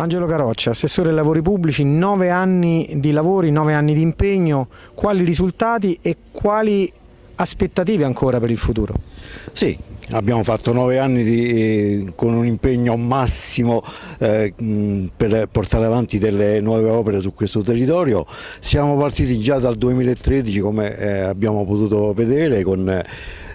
Angelo Caroccia, assessore ai lavori pubblici, nove anni di lavori, nove anni di impegno, quali risultati e quali aspettative ancora per il futuro? Sì, abbiamo fatto nove anni di, eh, con un impegno massimo eh, per portare avanti delle nuove opere su questo territorio. Siamo partiti già dal 2013 come eh, abbiamo potuto vedere con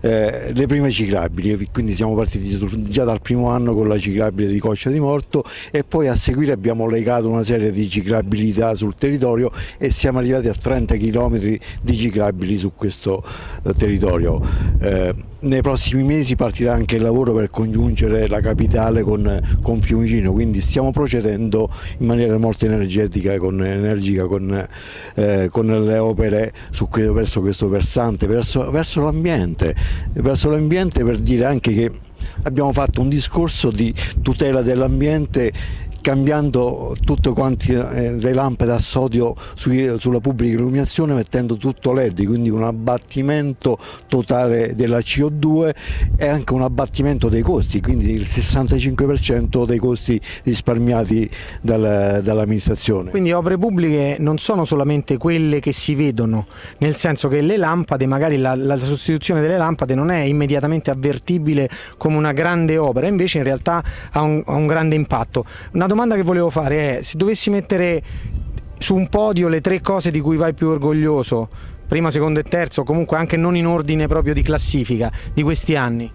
eh, le prime ciclabili, quindi siamo partiti già dal primo anno con la ciclabile di Coccia di Morto e poi a seguire abbiamo legato una serie di ciclabilità sul territorio e siamo arrivati a 30 km di ciclabili su questo eh, territorio. Nei prossimi mesi partirà anche il lavoro per congiungere la capitale con, con Fiumicino, quindi stiamo procedendo in maniera molto energetica, con, energica con, eh, con le opere su, verso questo versante, verso, verso l'ambiente per dire anche che abbiamo fatto un discorso di tutela dell'ambiente cambiando tutte quante eh, le lampade a sodio sulla pubblica illuminazione mettendo tutto LED, quindi un abbattimento totale della CO2 e anche un abbattimento dei costi, quindi il 65% dei costi risparmiati dal, dall'amministrazione. Quindi opere pubbliche non sono solamente quelle che si vedono, nel senso che le lampade, magari la, la sostituzione delle lampade non è immediatamente avvertibile come una grande opera, invece in realtà ha un, ha un grande impatto. Una domanda che volevo fare è, se dovessi mettere su un podio le tre cose di cui vai più orgoglioso, prima, secondo e terzo, comunque anche non in ordine proprio di classifica di questi anni?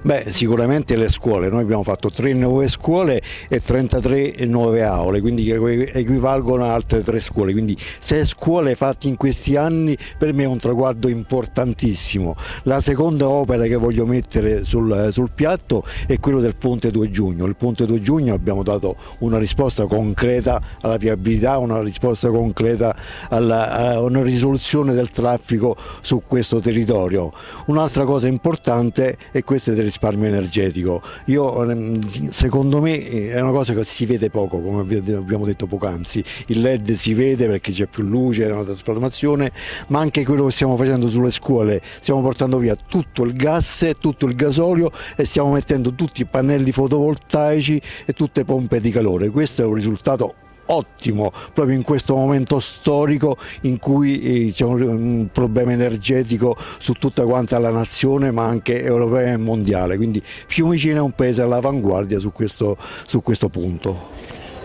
Beh, sicuramente le scuole, noi abbiamo fatto tre nuove scuole e 33 nuove aule, quindi equivalgono a altre tre scuole, quindi sei scuole fatte in questi anni per me è un traguardo importantissimo. La seconda opera che voglio mettere sul, sul piatto è quello del Ponte 2 Giugno, il Ponte 2 Giugno abbiamo dato una risposta concreta alla viabilità, una risposta concreta alla, a una risoluzione del traffico su questo territorio. Un'altra cosa importante è questa del risparmio energetico. Io, ehm, secondo me eh, è una cosa che si vede poco, come abbiamo detto poc'anzi. Il LED si vede perché c'è più luce, è una trasformazione, ma anche quello che stiamo facendo sulle scuole, stiamo portando via tutto il gas tutto il gasolio e stiamo mettendo tutti i pannelli fotovoltaici e tutte pompe di calore. Questo è un risultato ottimo proprio in questo momento storico in cui eh, c'è un problema energetico su tutta quanta la nazione ma anche europea e mondiale, quindi Fiumicino è un paese all'avanguardia su questo, su questo punto.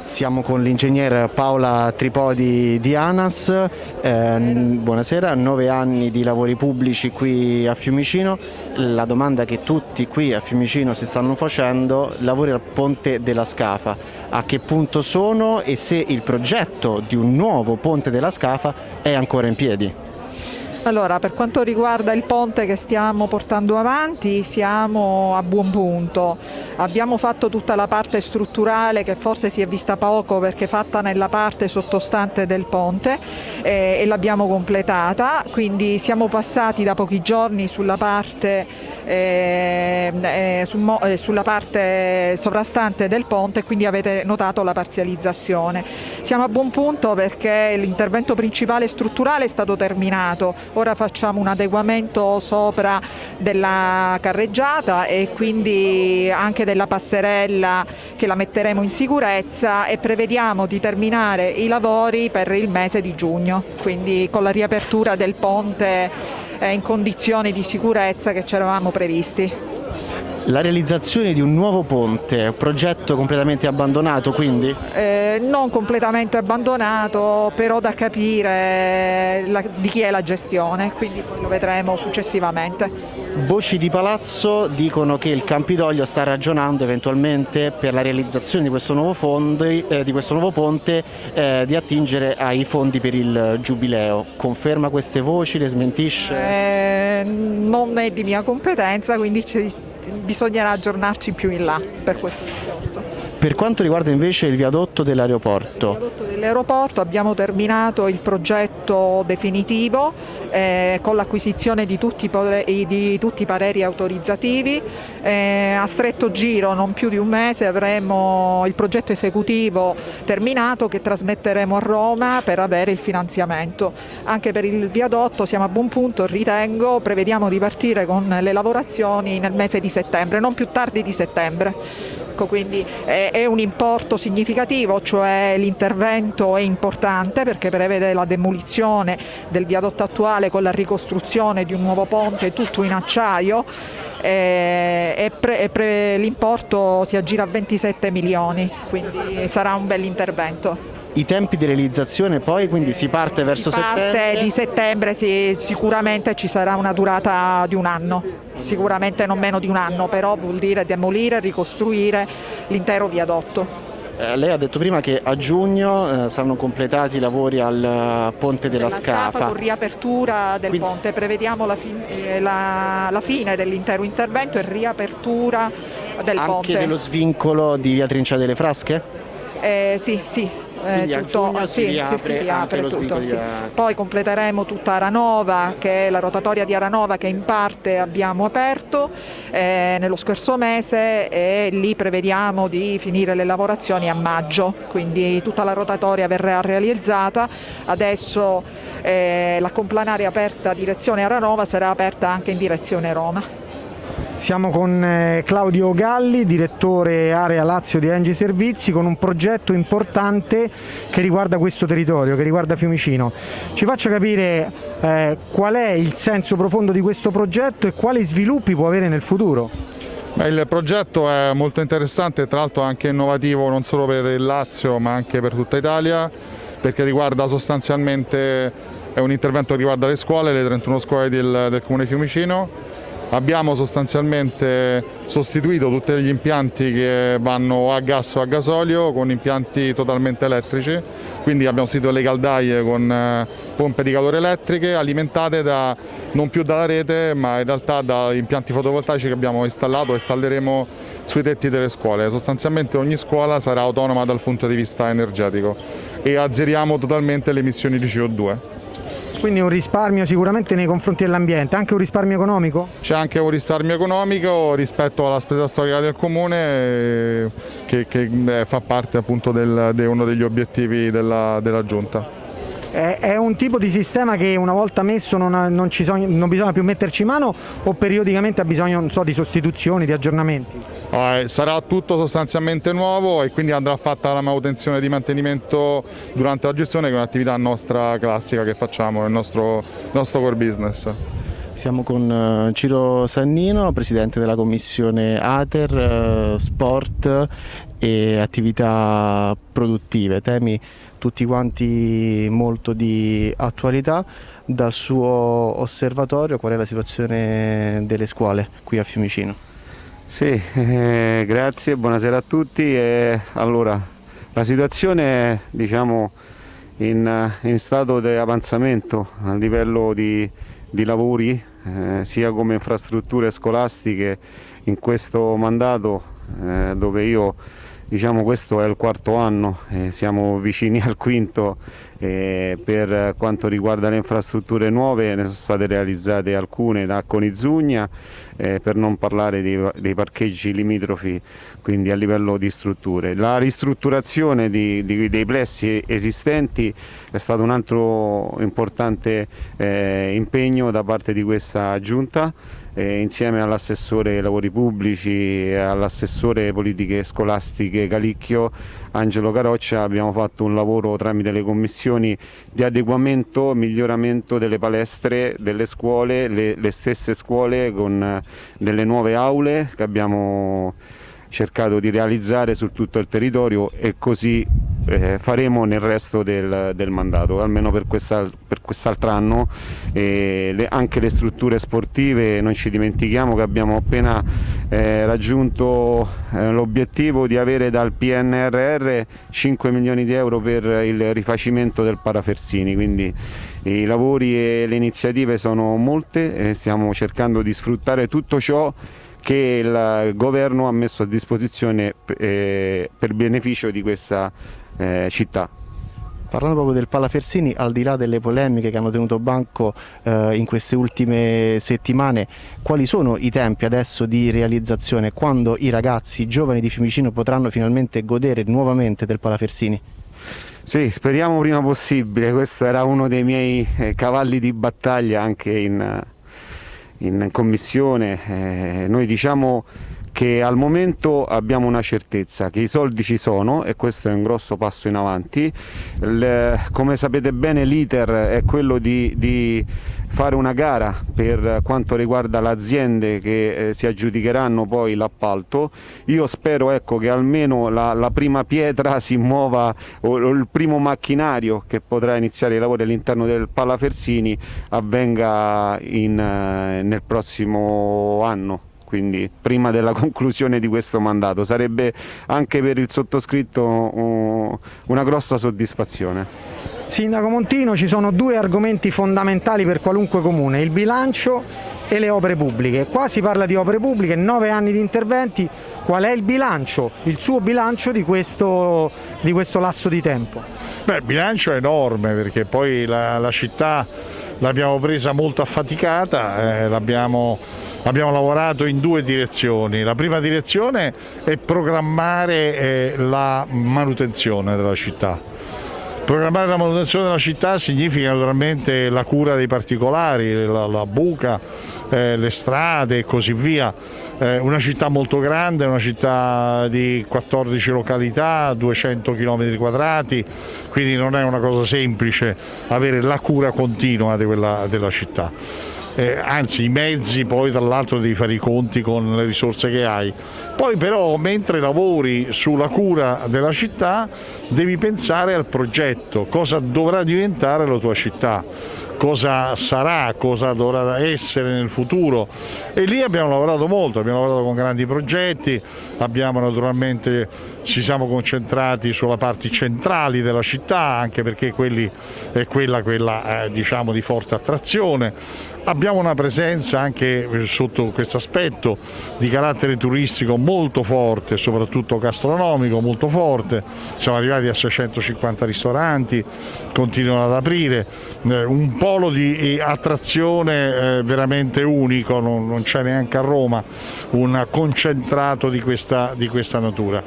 Siamo con l'ingegner Paola Tripodi di ANAS, eh, buonasera, nove anni di lavori pubblici qui a Fiumicino, la domanda che tutti qui a Fiumicino si stanno facendo, lavori al ponte della Scafa, a che punto sono e se il progetto di un nuovo ponte della Scafa è ancora in piedi? Allora, per quanto riguarda il ponte che stiamo portando avanti siamo a buon punto. Abbiamo fatto tutta la parte strutturale che forse si è vista poco perché fatta nella parte sottostante del ponte eh, e l'abbiamo completata, quindi siamo passati da pochi giorni sulla parte, sulla parte sovrastante del ponte quindi avete notato la parzializzazione. Siamo a buon punto perché l'intervento principale strutturale è stato terminato, ora facciamo un adeguamento sopra della carreggiata e quindi anche della passerella che la metteremo in sicurezza e prevediamo di terminare i lavori per il mese di giugno, quindi con la riapertura del ponte eh, in condizioni di sicurezza che ci eravamo previsti. La realizzazione di un nuovo ponte un progetto completamente abbandonato quindi? Eh, non completamente abbandonato, però da capire la, di chi è la gestione, quindi poi lo vedremo successivamente. Voci di palazzo dicono che il Campidoglio sta ragionando eventualmente per la realizzazione di questo nuovo, fondi, eh, di questo nuovo ponte eh, di attingere ai fondi per il Giubileo. Conferma queste voci, le smentisce? Eh, non è di mia competenza, quindi bisognerà aggiornarci più in là per questo discorso. Per quanto riguarda invece il viadotto dell'aeroporto? Il viadotto dell'aeroporto abbiamo terminato il progetto definitivo eh, con l'acquisizione di, di, tutti i pareri autorizzativi. Eh, a stretto giro, non più di un mese, avremo il progetto esecutivo terminato che trasmetteremo a Roma per avere il finanziamento. Anche per il viadotto siamo a buon punto, ritengo, prevediamo di partire con le lavorazioni nel mese di settembre, non più tardi di settembre. Ecco, quindi è, è un importo significativo, cioè l'intervento è importante perché prevede la demolizione del viadotto attuale con la ricostruzione di un nuovo ponte tutto in acciaio e, l'importo si aggira a 27 milioni, quindi sarà un bel intervento. I tempi di realizzazione poi, quindi si parte verso si parte settembre? di settembre, sì, sicuramente ci sarà una durata di un anno, sicuramente non meno di un anno, però vuol dire demolire e ricostruire l'intero viadotto. Eh, lei ha detto prima che a giugno eh, saranno completati i lavori al uh, ponte della, della Scafa. Scafa. Con riapertura del Quindi... ponte, prevediamo la, fin eh, la, la fine dell'intero intervento e riapertura del Anche ponte. Anche dello svincolo di via Trincia delle Frasche? Eh, sì, sì, eh, tutto, sì, sì, si riapre tutto, sì. Poi completeremo tutta Aranova, che è la rotatoria di Aranova che in parte abbiamo aperto eh, nello scorso mese e lì prevediamo di finire le lavorazioni a maggio, quindi tutta la rotatoria verrà realizzata. Adesso eh, la complanare aperta direzione Aranova sarà aperta anche in direzione Roma. Siamo con eh, Claudio Galli, direttore area Lazio di Engi Servizi, con un progetto importante che riguarda questo territorio, che riguarda Fiumicino. Ci faccia capire eh, qual è il senso profondo di questo progetto e quali sviluppi può avere nel futuro. Beh, il progetto è molto interessante, tra l'altro anche innovativo non solo per il Lazio ma anche per tutta Italia, perché riguarda sostanzialmente, è un intervento che riguarda le scuole, le 31 scuole del, del Comune Fiumicino, Abbiamo sostanzialmente sostituito tutti gli impianti che vanno a gas o a gasolio con impianti totalmente elettrici, quindi abbiamo sostituito le caldaie con eh, pompe di calore elettriche alimentate da, non più dalla rete ma in realtà da impianti fotovoltaici che abbiamo installato e installeremo sui tetti delle scuole. Sostanzialmente ogni scuola sarà autonoma dal punto di vista energetico e azzeriamo totalmente le emissioni di CO2. Quindi un risparmio sicuramente nei confronti dell'ambiente, anche un risparmio economico? C'è anche un risparmio economico rispetto alla spesa storica del comune eh, che, che eh, fa parte appunto di uno degli obiettivi della, della Giunta. È un tipo di sistema che una volta messo non, non, sono, non bisogna più metterci mano o periodicamente ha bisogno so, di sostituzioni, di aggiornamenti? Eh, sarà tutto sostanzialmente nuovo e quindi andrà fatta la manutenzione di mantenimento durante la gestione che è un'attività nostra classica che facciamo nel nostro, nostro core business. Siamo con eh, Ciro Sannino, presidente della commissione ATER, eh, sport e attività produttive, temi tutti quanti molto di attualità. Dal suo osservatorio qual è la situazione delle scuole qui a Fiumicino? Sì, eh, grazie, buonasera a tutti. Eh, allora, la situazione è diciamo, in, in, stato di avanzamento a livello di, di lavori, eh, sia come infrastrutture scolastiche in questo mandato eh, dove io Diciamo questo è il quarto anno, eh, siamo vicini al quinto eh, per quanto riguarda le infrastrutture nuove ne sono state realizzate alcune da Conizugna eh, per non parlare dei, dei, parcheggi limitrofi quindi a livello di strutture. La ristrutturazione di, di, dei plessi esistenti è stato un altro importante eh, impegno da parte di questa giunta eh, insieme all'assessore lavori pubblici e all'assessore politiche scolastiche Calicchio Angelo Caroccia abbiamo fatto un lavoro tramite le commissioni di adeguamento e miglioramento delle palestre delle scuole, le, le stesse scuole con delle nuove aule che abbiamo cercato di realizzare su tutto il territorio e così eh, faremo nel resto del, del mandato, almeno per, questa, per quest'altro anno. Le, anche le strutture sportive, non ci dimentichiamo che abbiamo appena eh, raggiunto eh, l'obiettivo di avere dal PNRR 5 milioni di euro per il rifacimento del Parafersini, quindi i lavori e le iniziative sono molte e stiamo cercando di sfruttare tutto ciò che il governo ha messo a disposizione eh, per beneficio di questa eh, città. Parlando proprio del Palafersini, al di là delle polemiche che hanno tenuto banco eh, in queste ultime settimane, quali sono i tempi adesso di realizzazione? Quando i ragazzi i giovani di Fiumicino potranno finalmente godere nuovamente del Palafersini? Sì, speriamo prima possibile, questo era uno dei miei eh, cavalli di battaglia anche in, in commissione, eh, noi diciamo che al momento abbiamo una certezza, che i soldi ci sono e questo è un grosso passo in avanti. Il, come sapete bene l'iter è quello di, di, fare una gara per quanto riguarda le aziende che eh, si aggiudicheranno poi l'appalto. Io spero ecco, che almeno la, la, prima pietra si muova o, o, il primo macchinario che potrà iniziare i lavori all'interno del Palafersini avvenga in, eh, nel prossimo anno quindi prima della conclusione di questo mandato. Sarebbe anche per il sottoscritto uh, una grossa soddisfazione. Sindaco Montino, ci sono due argomenti fondamentali per qualunque comune, il bilancio e le opere pubbliche. Qua si parla di opere pubbliche, nove anni di interventi, qual è il bilancio, il suo bilancio di questo, di questo lasso di tempo? Beh, il bilancio è enorme perché poi la, la città l'abbiamo presa molto affaticata, eh, abbiamo lavorato in due direzioni. La prima direzione è programmare eh, la manutenzione della città Programmare la manutenzione della città significa naturalmente la cura dei particolari, la, la buca, eh, le strade e così via. Eh, una città molto grande, una città di 14 località, 200 km quadrati, quindi non è una cosa semplice avere la cura continua di quella, della città. Eh, anzi i mezzi poi tra l'altro devi fare i conti con le risorse che hai. Poi però mentre lavori sulla cura della città devi pensare al progetto, cosa dovrà diventare la tua città? Cosa sarà, cosa dovrà essere nel futuro? E lì abbiamo lavorato molto, abbiamo lavorato con grandi progetti, abbiamo naturalmente, ci siamo concentrati sulla parte centrali della città anche perché quelli, è quella, quella eh, diciamo, di forte attrazione, abbiamo una presenza anche sotto questo aspetto di carattere turistico molto forte, soprattutto gastronomico molto forte, siamo arrivati a 650 ristoranti, continuano ad aprire, eh, un polo di attrazione eh, veramente unico, non c'è neanche a Roma un concentrato di questa, di questa natura.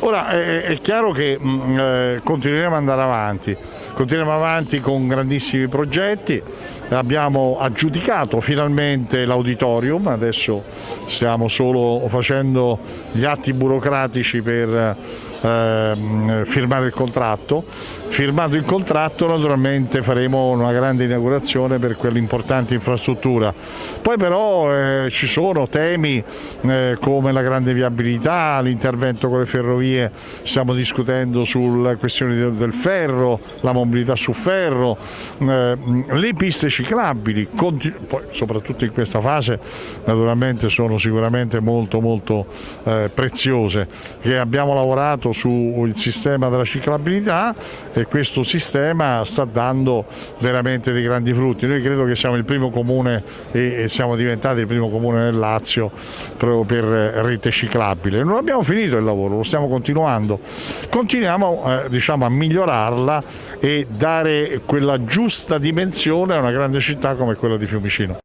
Ora è, chiaro che mm, eh, continueremo ad andare avanti, continueremo avanti con grandissimi progetti, abbiamo aggiudicato finalmente l'auditorium, adesso stiamo solo facendo gli atti burocratici per eh, firmare il contratto Firmato il contratto naturalmente faremo una grande inaugurazione per quell'importante infrastruttura. Poi però eh, ci sono temi eh, come la grande viabilità, l'intervento con le ferrovie, stiamo discutendo sulle questioni del, ferro, la mobilità su ferro, eh, le piste ciclabili, poi, soprattutto in questa fase naturalmente sono sicuramente molto molto eh, preziose, che abbiamo lavorato sul sistema della ciclabilità e questo sistema sta dando veramente dei grandi frutti. Noi credo che siamo il primo comune e siamo diventati il primo comune nel Lazio proprio per rete ciclabile. Non abbiamo finito il lavoro, lo stiamo continuando. Continuiamo eh, diciamo, a migliorarla e dare quella giusta dimensione a una grande città come quella di Fiumicino.